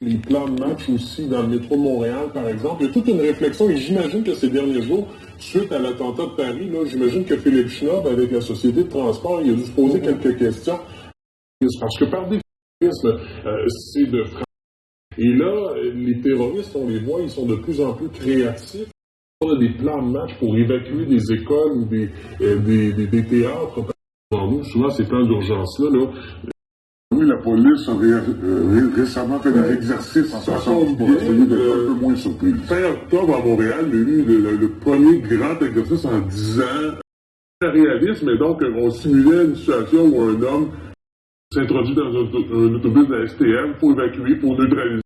les plans de match aussi dans le métro Montréal, par exemple. Il y a toute une réflexion et j'imagine que ces derniers jours, suite à l'attentat de Paris, j'imagine que Philippe Schnob, avec la société de transport, il a dû se poser quelques questions. Parce que par définition, euh, c'est de Et là, les terroristes, on les voit, ils sont de plus en plus créatifs. On a des plans de match pour évacuer des écoles ou des, euh, des, des, des, théâtres. Souvent, ces plans d'urgence-là, là, la police a euh, récemment fait des exercices en façon pour essayer d'être un peu moins surpris. Fin octobre à Montréal, il y a eu le, premier grand exercice en 10 ans. Réalisme, et donc on simulait une situation où un homme s'introduit dans un, un autobus de la STM pour évacuer, pour neutraliser.